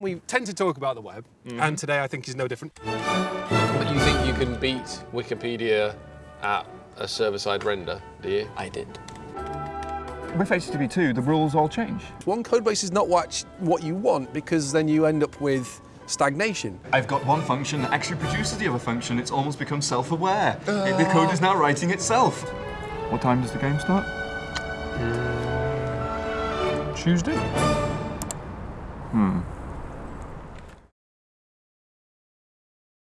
We tend to talk about the web, mm-hmm. and today I think is no different. Do you think you can beat Wikipedia at a server-side render, do you? I did. With HTTP 2, the rules all change. One codebase is not what, what you want because then you end up with stagnation. I've got one function that actually produces the other function. It's almost become self-aware. The code is now writing itself. What time does the game start? Mm. Tuesday? Hmm.